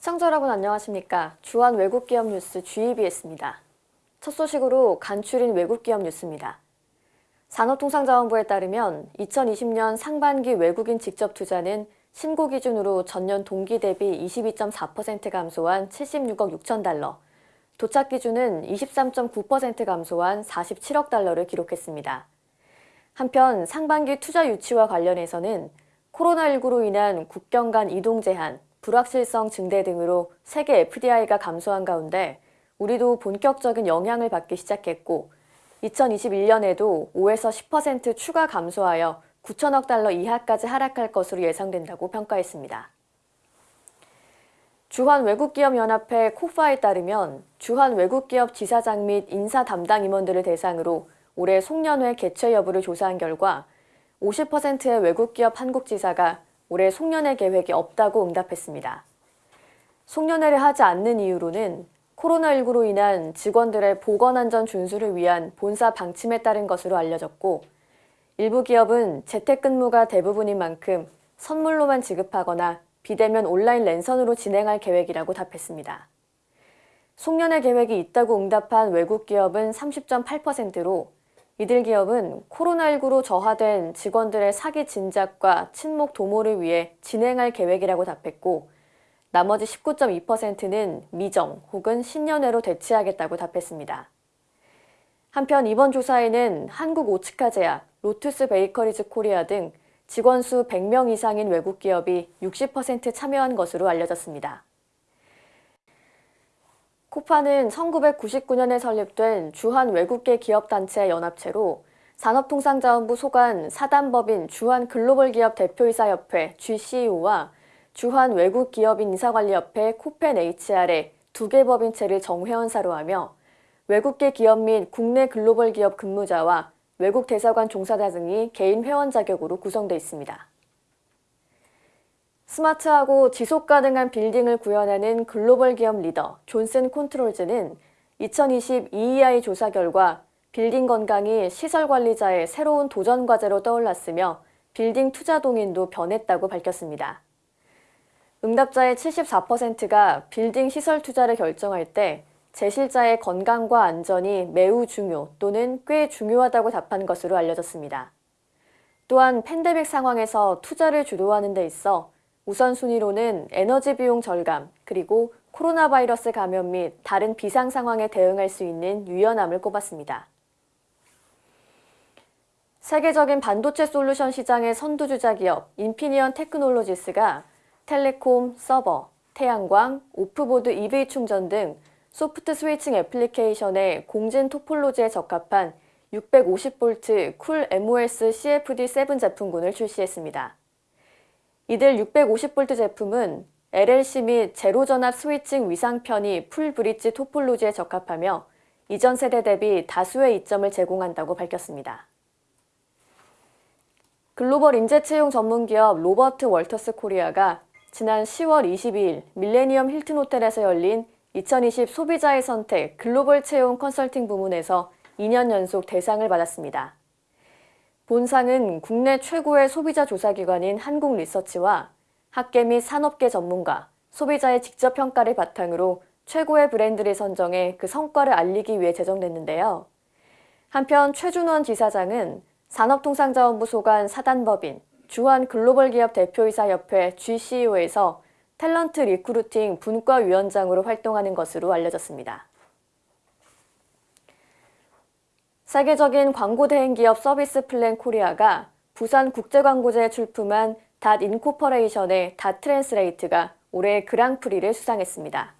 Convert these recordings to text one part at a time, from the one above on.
시청자 여러분 안녕하십니까. 주한 외국기업 뉴스 GEBS입니다. 첫 소식으로 간추린 외국기업 뉴스입니다. 산업통상자원부에 따르면 2020년 상반기 외국인 직접 투자는 신고 기준으로 전년 동기 대비 22.4% 감소한 76억 6천 달러, 도착 기준은 23.9% 감소한 47억 달러를 기록했습니다. 한편 상반기 투자 유치와 관련해서는 코로나19로 인한 국경 간 이동 제한, 불확실성 증대 등으로 세계 FDI가 감소한 가운데 우리도 본격적인 영향을 받기 시작했고 2021년에도 5에서 10% 추가 감소하여 9천억 달러 이하까지 하락할 것으로 예상된다고 평가했습니다. 주한 외국기업연합회 코파에 따르면 주한 외국기업 지사장 및 인사 담당 임원들을 대상으로 올해 송년회 개최 여부를 조사한 결과 50%의 외국기업 한국지사가 올해 송년회 계획이 없다고 응답했습니다. 송년회를 하지 않는 이유로는 코로나19로 인한 직원들의 보건안전 준수를 위한 본사 방침에 따른 것으로 알려졌고 일부 기업은 재택근무가 대부분인 만큼 선물로만 지급하거나 비대면 온라인 랜선으로 진행할 계획이라고 답했습니다. 송년회 계획이 있다고 응답한 외국 기업은 30.8%로 이들 기업은 코로나19로 저하된 직원들의 사기 진작과 친목 도모를 위해 진행할 계획이라고 답했고 나머지 19.2%는 미정 혹은 신년회로 대체하겠다고 답했습니다. 한편 이번 조사에는 한국 오츠카 제약, 로투스 베이커리즈 코리아 등 직원 수 100명 이상인 외국 기업이 60% 참여한 것으로 알려졌습니다. 코파는 1999년에 설립된 주한 외국계 기업단체 연합체로 산업통상자원부 소관 사단법인 주한 글로벌기업 대표이사협회 GCEO와 주한 외국기업인 인사관리협회 코펜 HR의 두 개 법인체를 정회원사로 하며 외국계 기업 및 국내 글로벌 기업 근무자와 외국 대사관 종사자 등이 개인 회원 자격으로 구성되어 있습니다. 스마트하고 지속 가능한 빌딩을 구현하는 글로벌 기업 리더 존슨 컨트롤즈는 2020 EEI 조사 결과 빌딩 건강이 시설 관리자의 새로운 도전 과제로 떠올랐으며 빌딩 투자 동인도 변했다고 밝혔습니다. 응답자의 74%가 빌딩 시설 투자를 결정할 때 재실자의 건강과 안전이 매우 중요 또는 꽤 중요하다고 답한 것으로 알려졌습니다. 또한 팬데믹 상황에서 투자를 주도하는 데 있어 우선순위로는 에너지 비용 절감, 그리고 코로나 바이러스 감염 및 다른 비상 상황에 대응할 수 있는 유연함을 꼽았습니다. 세계적인 반도체 솔루션 시장의 선두주자 기업 인피니언 테크놀로지스가 텔레콤, 서버, 태양광, off-board EV 충전 등 soft switching 애플리케이션의 공진 topology에 적합한 650V CoolMOS CFD7 제품군을 출시했습니다. 이들 650V 제품은 LLC 및 제로전압 switching 위상편이 full-bridge topology에 적합하며 이전 세대 대비 다수의 이점을 제공한다고 밝혔습니다. 글로벌 인재 채용 전문기업 로버트 월터스 코리아가 지난 10월 22일 밀레니엄 힐튼 호텔에서 열린 2020 소비자의 선택 글로벌 채용 컨설팅 부문에서 2년 연속 대상을 받았습니다. 본상은 국내 최고의 소비자 조사기관인 한국리서치와 학계 및 산업계 전문가, 소비자의 직접 평가를 바탕으로 최고의 브랜드를 선정해 그 성과를 알리기 위해 제정됐는데요. 한편 최준원 지사장은 산업통상자원부 소관 사단법인 주한 글로벌기업 대표이사협회 GCEO에서 talent recruiting 분과위원장으로 활동하는 것으로 알려졌습니다. 세계적인 광고 대행 기업 서비스 플랜 코리아가 부산 국제광고제에 출품한 Dot Incorporation의 Dot Translate가 올해 그랑프리를 수상했습니다.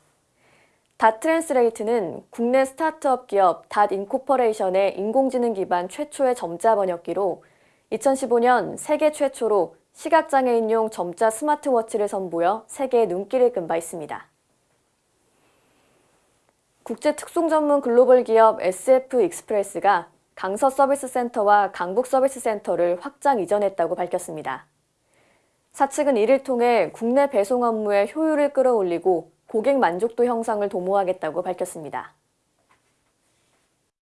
Dot Translate는 국내 스타트업 기업 Dot Incorporation의 인공지능 기반 최초의 점자 번역기로 2015년 세계 최초로 시각장애인용 점자 스마트워치를 선보여 세계의 눈길을 끈 바 있습니다. 국제 특송 전문 글로벌 기업 SF 익스프레스가 강서 서비스 센터와 강북 서비스 센터를 확장 이전했다고 밝혔습니다. 사측은 이를 통해 국내 배송 업무의 효율을 끌어올리고 고객 만족도 형성을 도모하겠다고 밝혔습니다.